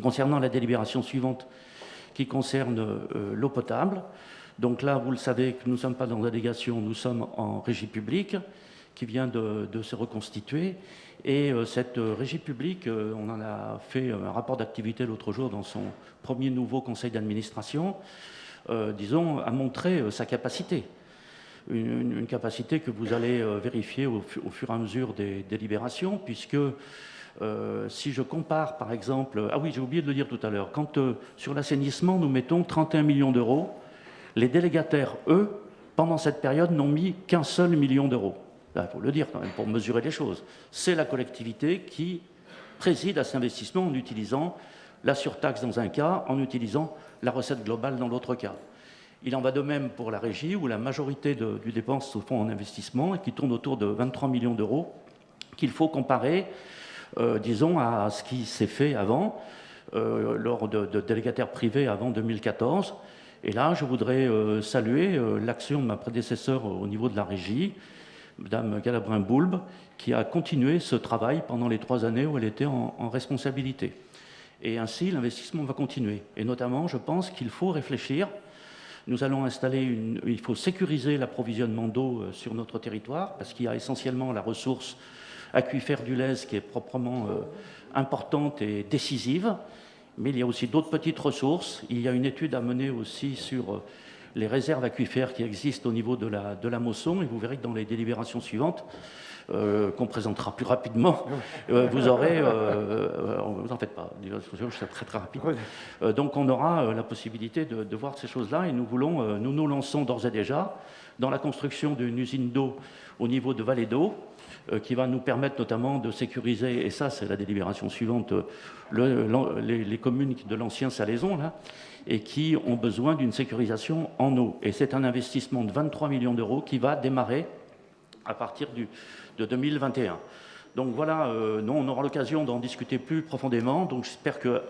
Concernant la délibération suivante, qui concerne euh, l'eau potable, donc là, vous le savez, que nous ne sommes pas dans la délégation, nous sommes en régie publique, qui vient de, se reconstituer. Et euh, cette régie publique, on en a fait un rapport d'activité l'autre jour dans son premier nouveau conseil d'administration, disons, a montré sa capacité une, capacité que vous allez euh, vérifier au, fur et à mesure des délibérations, puisque euh, si je compare par exemple, ah oui j'ai oublié de le dire tout à l'heure, quand euh, sur l'assainissement nous mettons 31 millions d'euros, les délégataires, eux, pendant cette période n'ont mis qu'un seul million d'euros. Il faut le dire quand même pour mesurer les choses. C'est la collectivité qui préside à cet investissement en utilisant la surtaxe dans un cas, en utilisant la recette globale dans l'autre cas. Il en va de même pour la régie, où la majorité du dépense se font en investissement et qui tourne autour de 23 millions d'euros, qu'il faut comparer, disons, à ce qui s'est fait avant, euh, lors de, délégataires privés avant 2014. Et là, je voudrais euh, saluer l'action de ma prédécesseur au niveau de la régie, Mme Galabrin-Boulbe, qui a continué ce travail pendant les trois années où elle était en, en responsabilité. Et ainsi, l'investissement va continuer. Et notamment, je pense qu'il faut réfléchir nous allons installer une... Il faut sécuriser l'approvisionnement d'eau euh, sur notre territoire, parce qu'il y a essentiellement la ressource aquifère du Lez qui est proprement euh, importante et décisive, mais il y a aussi d'autres petites ressources. Il y a une étude à mener aussi sur euh, les réserves aquifères qui existent au niveau de la, de la Mosson, et vous verrez que dans les délibérations suivantes, euh, qu'on présentera plus rapidement, euh, vous aurez, euh, vous en faites pas, c'est très très rapide. donc on aura la possibilité de, voir ces choses-là et nous voulons, nous nous lançons d'ores et déjà dans la construction d'une usine d'eau au niveau de Vallée d'eau, qui va nous permettre notamment de sécuriser, et ça c'est la délibération suivante, les, les, communes de l'ancien Salaison, là, et qui ont besoin d'une sécurisation en eau. Et c'est un investissement de 23 millions d'euros qui va démarrer à partir du, de 2021. Donc voilà, euh, non, on aura l'occasion d'en discuter plus profondément. Donc j'espère que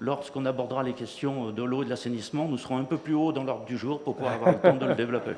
lorsqu'on abordera les questions de l'eau et de l'assainissement, nous serons un peu plus haut dans l'ordre du jour pour pouvoir avoir le temps de le développer.